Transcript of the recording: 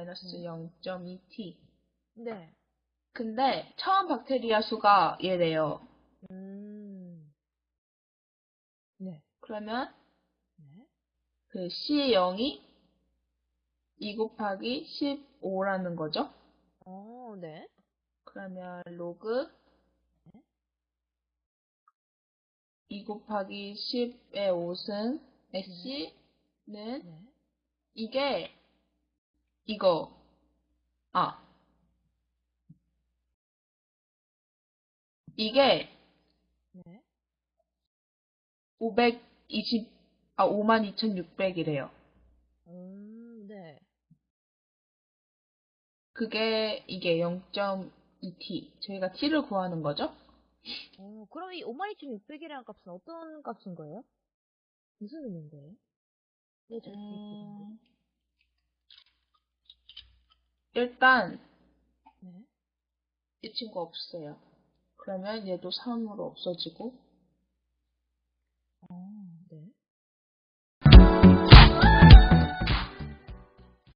마이너스 음. 0.2t. 네. 근데 처음 박테리아 수가 얘래요. 음. 네. 그러면 네. 그 C0이 2 곱하기 15라는 거죠. 어, 네. 그러면 로그 2 곱하기 10의 5승 C는 네. 이게 이거 아 이게 네. 520, 아, 52,600이래요. 음, 네. 그게, 이게 0.2t. 저희가 t를 구하는 거죠? 어, 그럼 이 52,600이라는 값은 어떤 값인 거예요? 무슨 의미인 거예요? 있는 음, 일단, 네. 이 친구 없어요. 그러면 얘도 3으로 없어지고, 어.